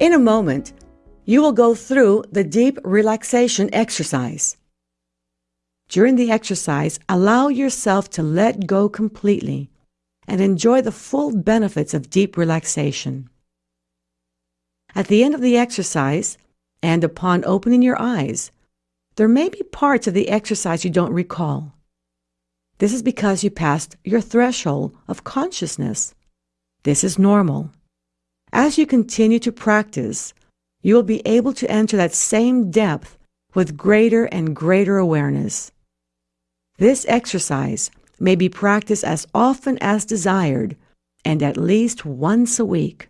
In a moment, you will go through the deep relaxation exercise. During the exercise, allow yourself to let go completely and enjoy the full benefits of deep relaxation. At the end of the exercise, and upon opening your eyes, there may be parts of the exercise you don't recall. This is because you passed your threshold of consciousness. This is normal. As you continue to practice, you will be able to enter that same depth with greater and greater awareness. This exercise may be practiced as often as desired and at least once a week.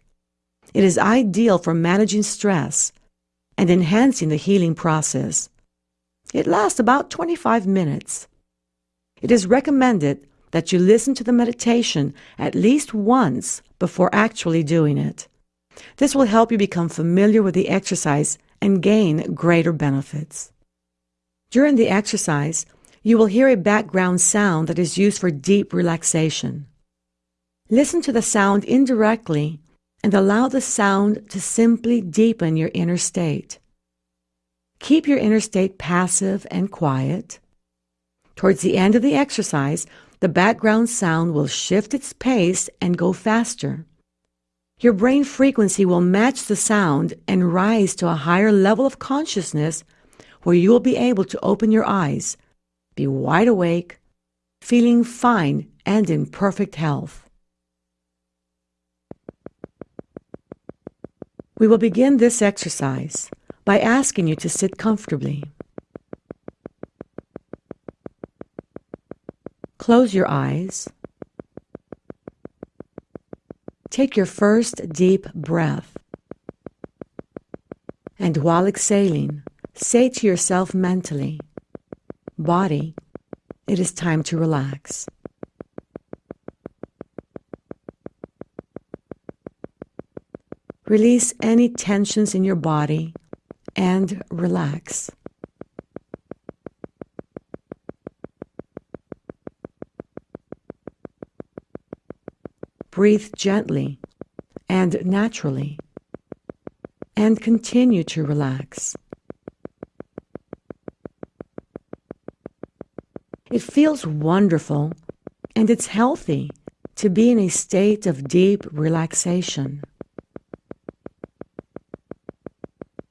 It is ideal for managing stress and enhancing the healing process. It lasts about 25 minutes. It is recommended that you listen to the meditation at least once before actually doing it. This will help you become familiar with the exercise and gain greater benefits. During the exercise, you will hear a background sound that is used for deep relaxation. Listen to the sound indirectly and allow the sound to simply deepen your inner state. Keep your inner state passive and quiet. Towards the end of the exercise, the background sound will shift its pace and go faster. Your brain frequency will match the sound and rise to a higher level of consciousness where you will be able to open your eyes be wide awake, feeling fine and in perfect health. We will begin this exercise by asking you to sit comfortably. Close your eyes. Take your first deep breath. And while exhaling, say to yourself mentally, Body, it is time to relax. Release any tensions in your body and relax. Breathe gently and naturally and continue to relax. It feels wonderful and it's healthy to be in a state of deep relaxation.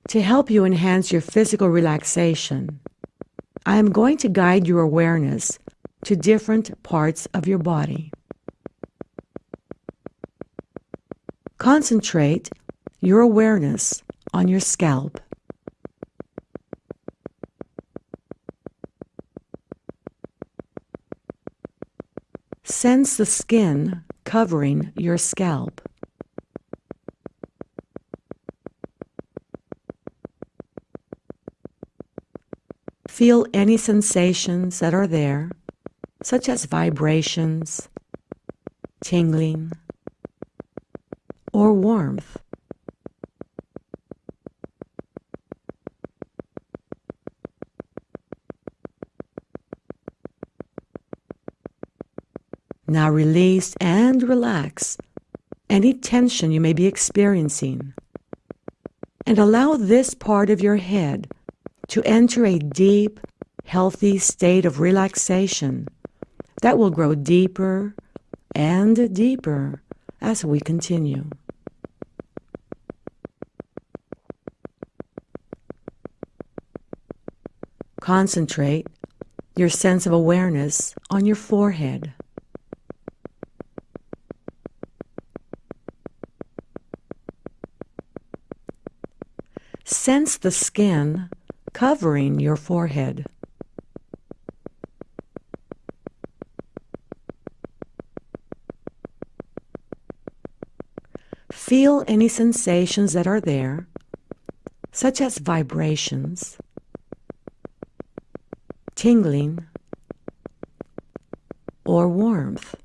To help you enhance your physical relaxation, I am going to guide your awareness to different parts of your body. Concentrate your awareness on your scalp. Sense the skin covering your scalp. Feel any sensations that are there, such as vibrations, tingling, or warmth. Now release and relax any tension you may be experiencing. And allow this part of your head to enter a deep, healthy state of relaxation that will grow deeper and deeper as we continue. Concentrate your sense of awareness on your forehead. Sense the skin covering your forehead. Feel any sensations that are there, such as vibrations, tingling, or warmth.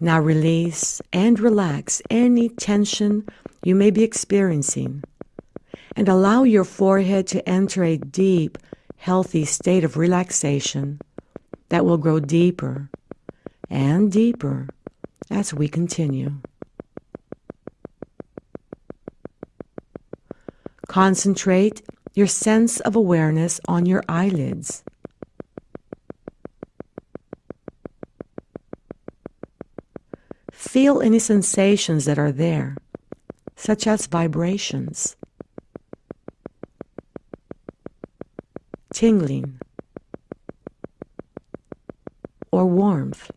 Now release and relax any tension you may be experiencing and allow your forehead to enter a deep, healthy state of relaxation that will grow deeper and deeper as we continue. Concentrate your sense of awareness on your eyelids. Feel any sensations that are there, such as vibrations, tingling, or warmth.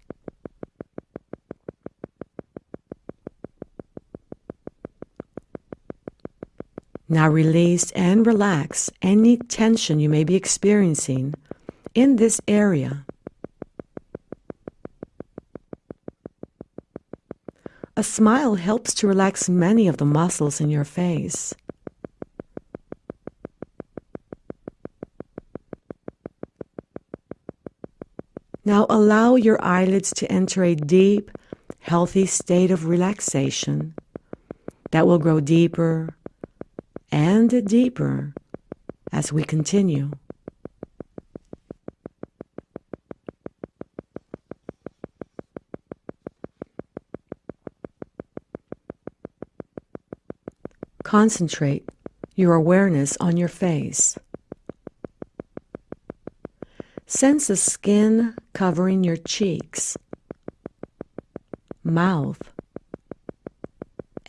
Now release and relax any tension you may be experiencing in this area. A smile helps to relax many of the muscles in your face. Now allow your eyelids to enter a deep, healthy state of relaxation that will grow deeper and deeper as we continue. Concentrate your awareness on your face. Sense the skin covering your cheeks, mouth,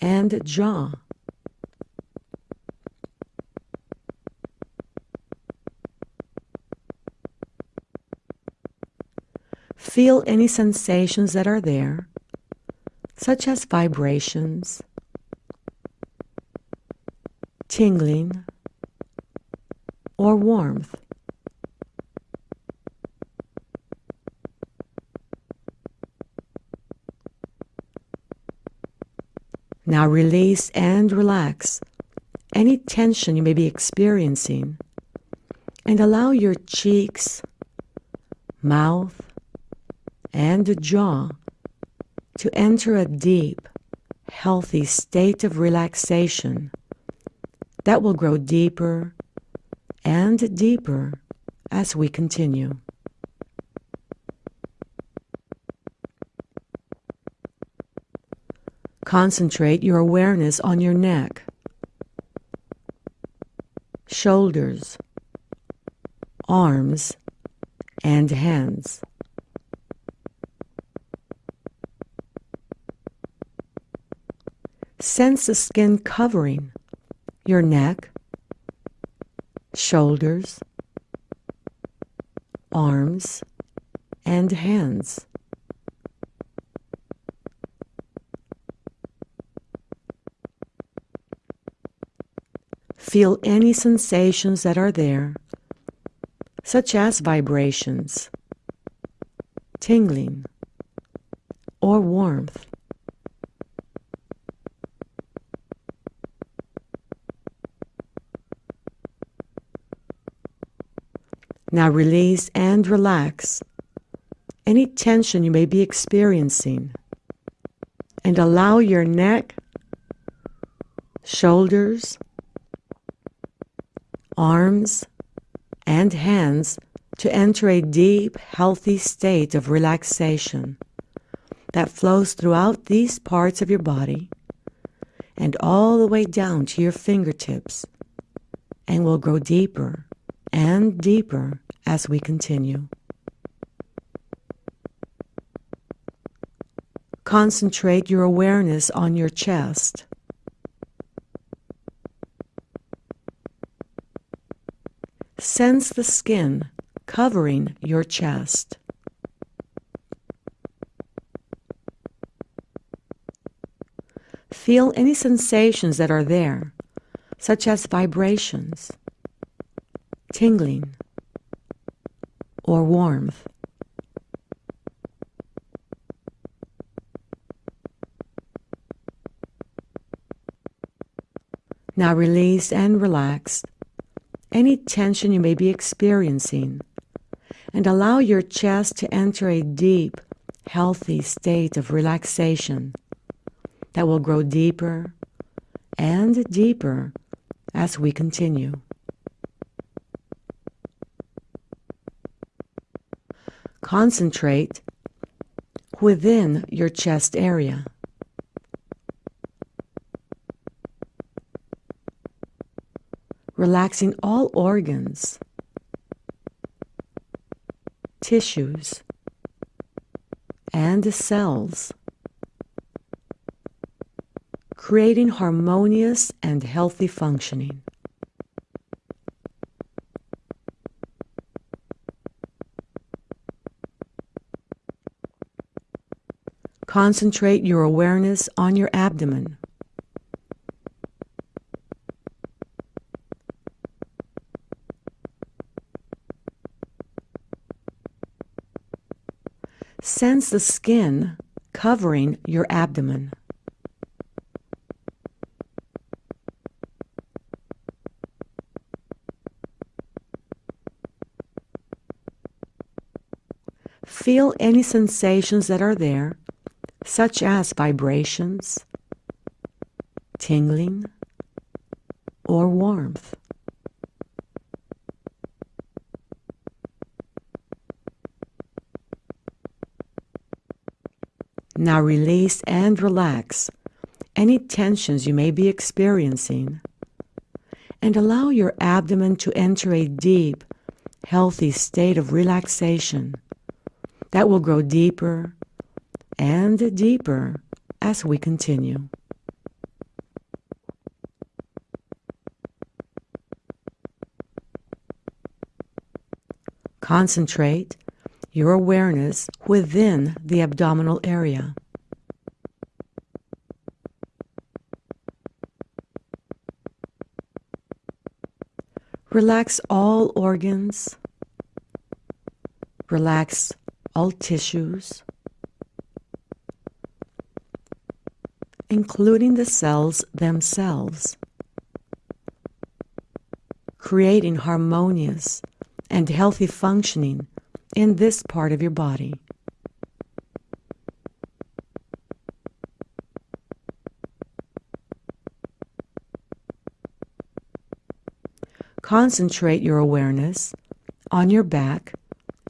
and jaw. Feel any sensations that are there, such as vibrations, tingling, or warmth. Now release and relax any tension you may be experiencing and allow your cheeks, mouth, and jaw to enter a deep, healthy state of relaxation that will grow deeper and deeper as we continue. Concentrate your awareness on your neck, shoulders, arms, and hands. Sense the skin covering your neck, shoulders, arms, and hands. Feel any sensations that are there, such as vibrations, tingling, or warmth. Now release and relax. Any tension you may be experiencing. And allow your neck, shoulders, arms, and hands to enter a deep, healthy state of relaxation that flows throughout these parts of your body and all the way down to your fingertips and will grow deeper and deeper as we continue. Concentrate your awareness on your chest. Sense the skin covering your chest. Feel any sensations that are there, such as vibrations, tingling, or warmth. Now release and relax any tension you may be experiencing and allow your chest to enter a deep, healthy state of relaxation that will grow deeper and deeper as we continue. Concentrate within your chest area. Relaxing all organs, tissues, and cells, creating harmonious and healthy functioning. Concentrate your awareness on your abdomen. Sense the skin covering your abdomen. Feel any sensations that are there such as vibrations, tingling, or warmth. Now release and relax any tensions you may be experiencing and allow your abdomen to enter a deep, healthy state of relaxation that will grow deeper and deeper as we continue. Concentrate your awareness within the abdominal area. Relax all organs. Relax all tissues. Including the cells themselves, creating harmonious and healthy functioning in this part of your body. Concentrate your awareness on your back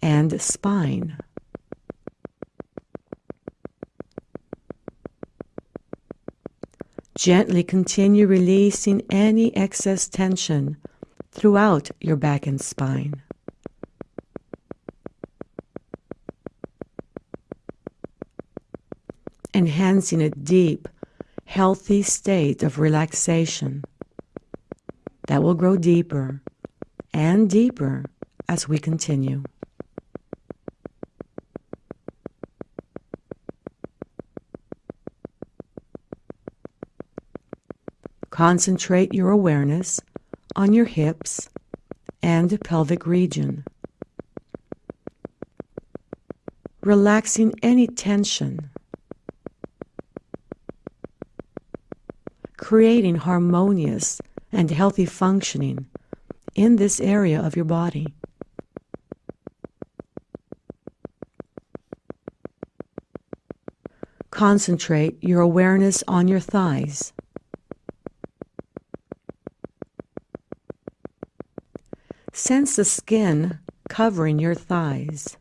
and spine. Gently continue releasing any excess tension throughout your back and spine. Enhancing a deep, healthy state of relaxation that will grow deeper and deeper as we continue. Concentrate your awareness on your hips and pelvic region. Relaxing any tension. Creating harmonious and healthy functioning in this area of your body. Concentrate your awareness on your thighs. Sense the skin covering your thighs.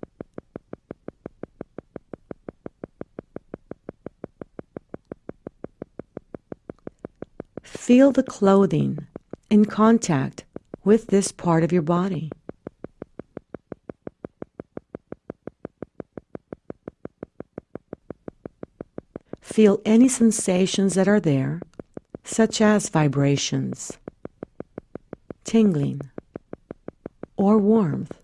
Feel the clothing in contact with this part of your body. Feel any sensations that are there, such as vibrations, tingling, or warmth.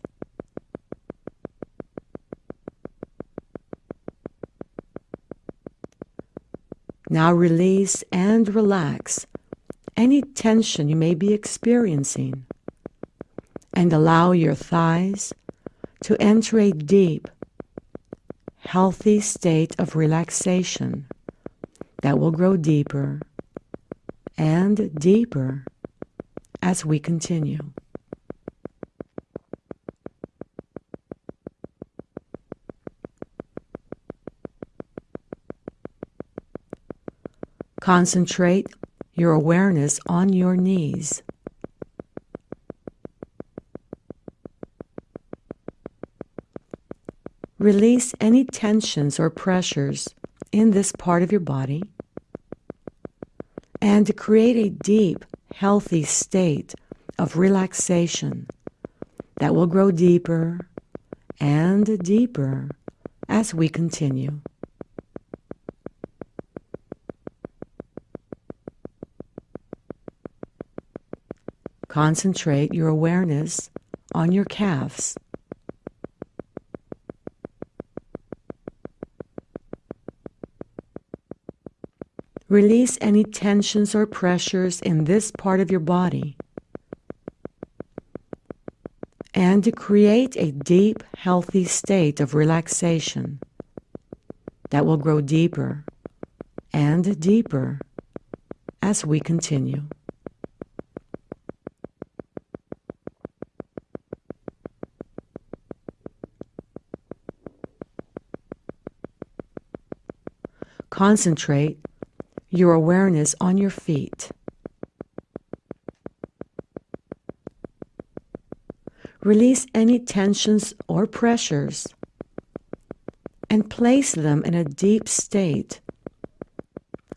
Now release and relax any tension you may be experiencing and allow your thighs to enter a deep, healthy state of relaxation that will grow deeper and deeper as we continue. Concentrate your awareness on your knees. Release any tensions or pressures in this part of your body and create a deep, healthy state of relaxation that will grow deeper and deeper as we continue. Concentrate your awareness on your calves. Release any tensions or pressures in this part of your body. And to create a deep, healthy state of relaxation that will grow deeper and deeper as we continue. Concentrate your awareness on your feet. Release any tensions or pressures and place them in a deep state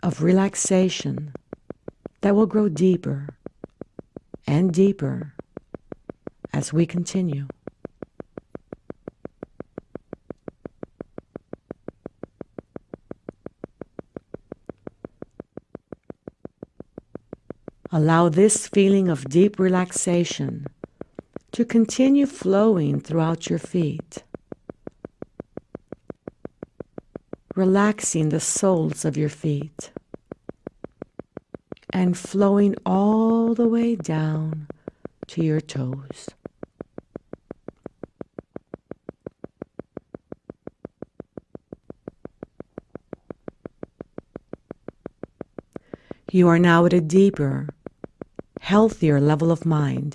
of relaxation that will grow deeper and deeper as we continue. Allow this feeling of deep relaxation to continue flowing throughout your feet, relaxing the soles of your feet and flowing all the way down to your toes. You are now at a deeper, healthier level of mind,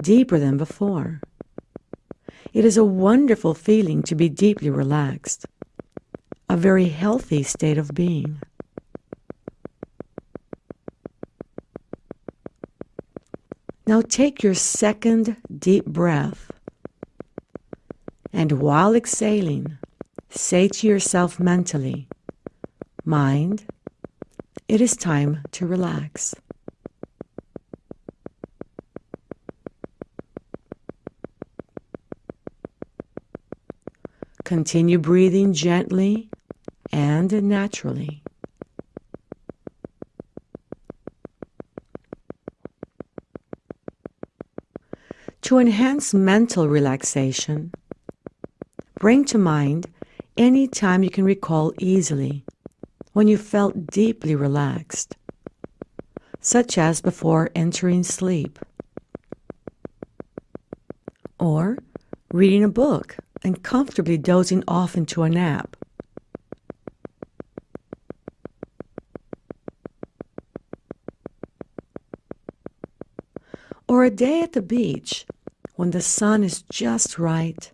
deeper than before. It is a wonderful feeling to be deeply relaxed, a very healthy state of being. Now take your second deep breath, and while exhaling, say to yourself mentally, Mind, it is time to relax. Continue breathing gently and naturally. To enhance mental relaxation, bring to mind any time you can recall easily when you felt deeply relaxed, such as before entering sleep, or reading a book and comfortably dozing off into a nap. Or a day at the beach when the sun is just right,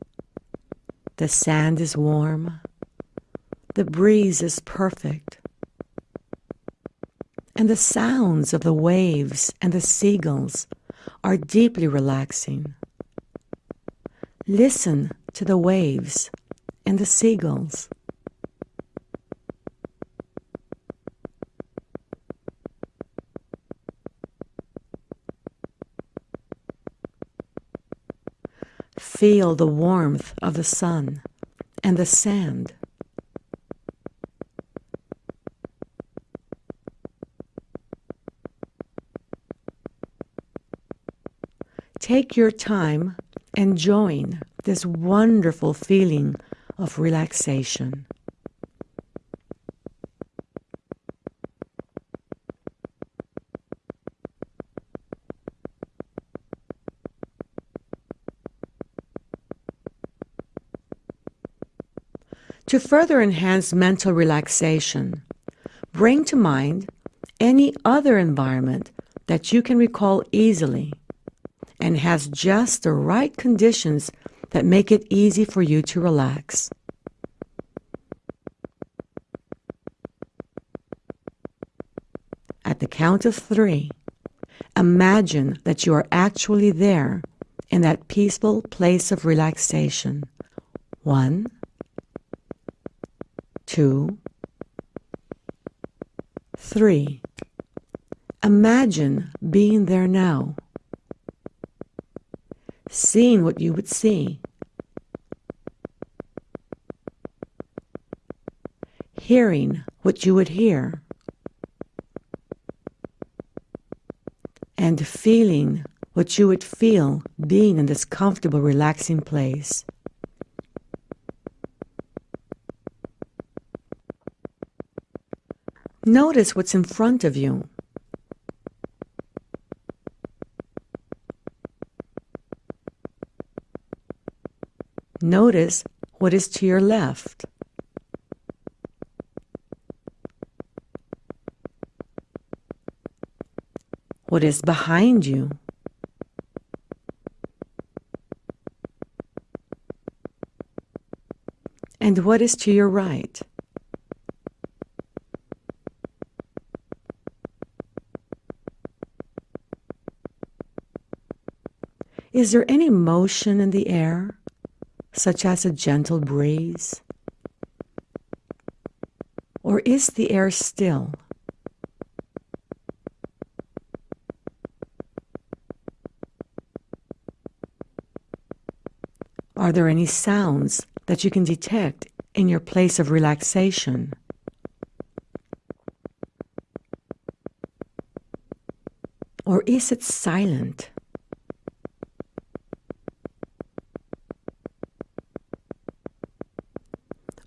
the sand is warm, the breeze is perfect, and the sounds of the waves and the seagulls are deeply relaxing. Listen to the waves and the seagulls. Feel the warmth of the sun and the sand. Take your time enjoying this wonderful feeling of relaxation. To further enhance mental relaxation, bring to mind any other environment that you can recall easily and has just the right conditions that make it easy for you to relax. At the count of three, imagine that you are actually there in that peaceful place of relaxation. One, two, three. Imagine being there now, seeing what you would see, hearing what you would hear, and feeling what you would feel being in this comfortable, relaxing place. Notice what's in front of you. Notice what is to your left. What is behind you? And what is to your right? Is there any motion in the air, such as a gentle breeze? Or is the air still? Are there any sounds that you can detect in your place of relaxation? Or is it silent?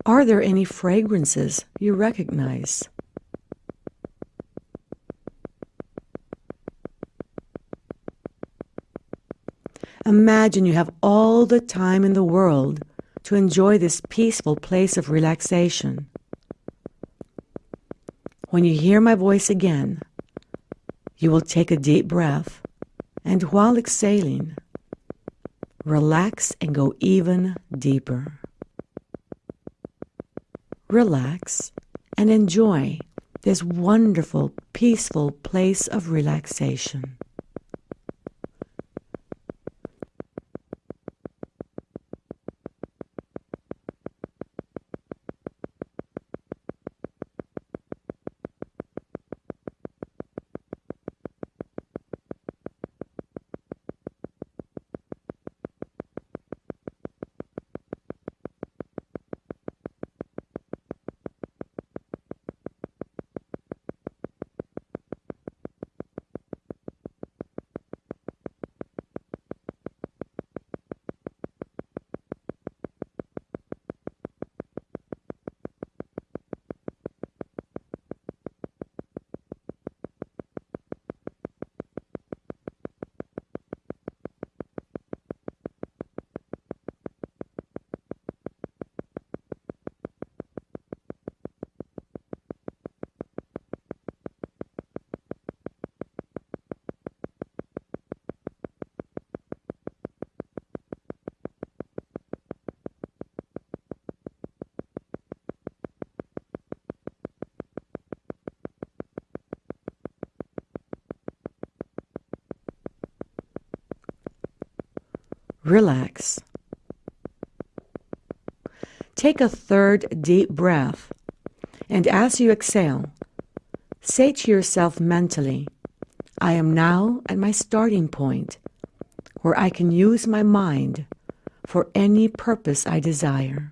Are there any fragrances you recognize? Imagine you have all the time in the world to enjoy this peaceful place of relaxation. When you hear my voice again, you will take a deep breath and while exhaling, relax and go even deeper relax, and enjoy this wonderful, peaceful place of relaxation. Relax. Take a third deep breath, and as you exhale, say to yourself mentally, I am now at my starting point where I can use my mind for any purpose I desire.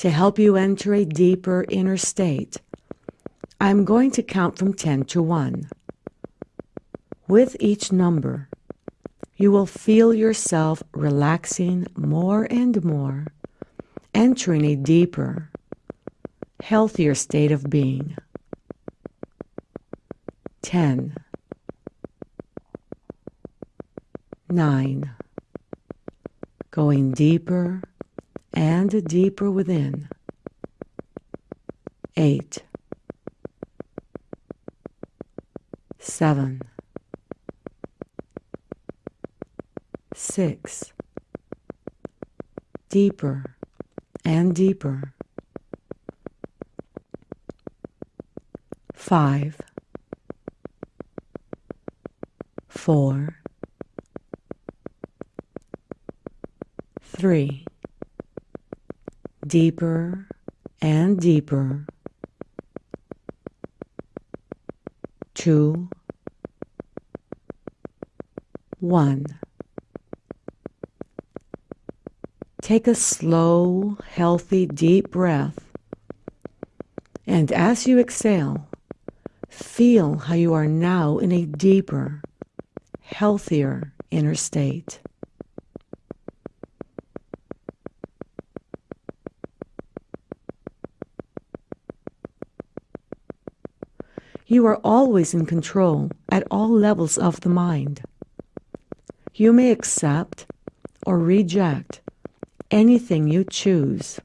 To help you enter a deeper inner state. I'm going to count from 10 to 1. With each number, you will feel yourself relaxing more and more, entering a deeper, healthier state of being. 10 9 Going deeper and deeper within. Eight, seven, six, deeper and deeper. Five, four, three, deeper and deeper, two, one. Take a slow, healthy, deep breath. And as you exhale, feel how you are now in a deeper, healthier inner state. You are always in control at all levels of the mind. You may accept or reject anything you choose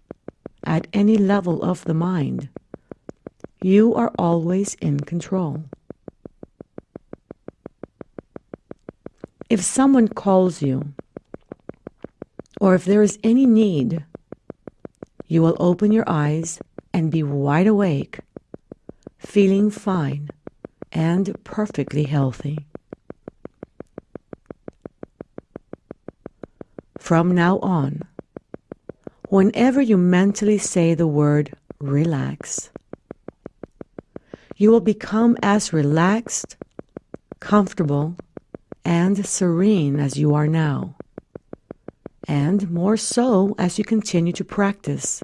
at any level of the mind. You are always in control. If someone calls you, or if there is any need, you will open your eyes and be wide awake, feeling fine and perfectly healthy. From now on, whenever you mentally say the word relax, you will become as relaxed, comfortable, and serene as you are now, and more so as you continue to practice.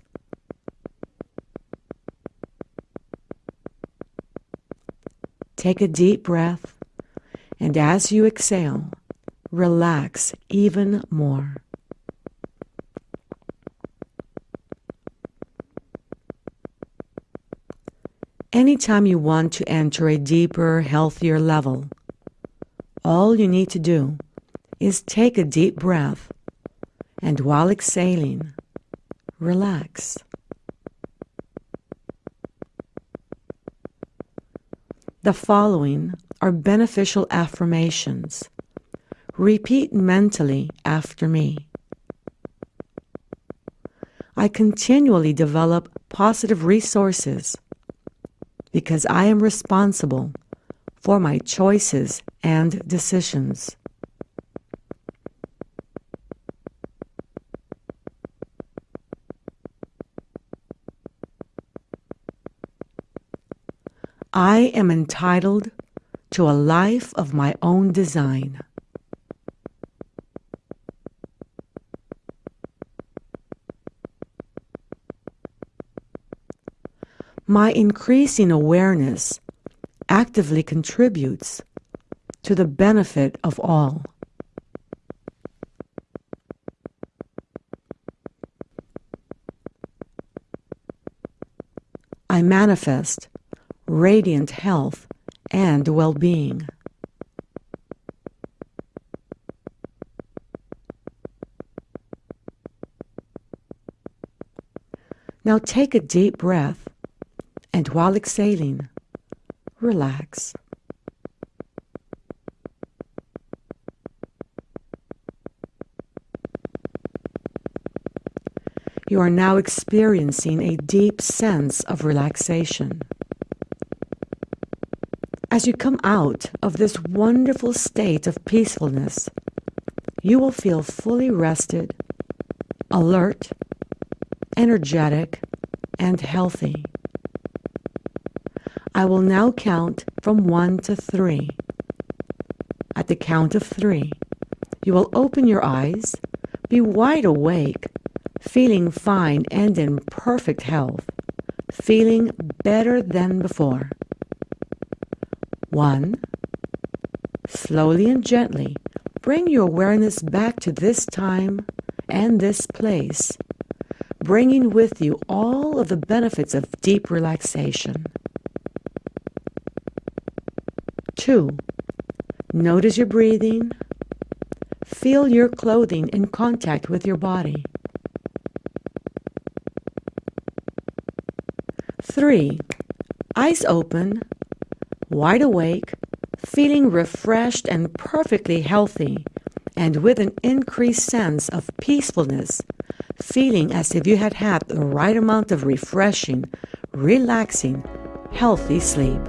Take a deep breath, and as you exhale, relax even more. Anytime you want to enter a deeper, healthier level, all you need to do is take a deep breath and while exhaling, relax. The following are beneficial affirmations. Repeat mentally after me. I continually develop positive resources because I am responsible for my choices and decisions. I am entitled to a life of my own design. My increasing awareness actively contributes to the benefit of all. I manifest radiant health and well-being. Now take a deep breath and while exhaling, relax. You are now experiencing a deep sense of relaxation. As you come out of this wonderful state of peacefulness, you will feel fully rested, alert, energetic, and healthy. I will now count from one to three. At the count of three, you will open your eyes, be wide awake, feeling fine and in perfect health, feeling better than before. One, slowly and gently bring your awareness back to this time and this place, bringing with you all of the benefits of deep relaxation. Two, notice your breathing. Feel your clothing in contact with your body. Three, eyes open, wide awake, feeling refreshed and perfectly healthy, and with an increased sense of peacefulness, feeling as if you had had the right amount of refreshing, relaxing, healthy sleep.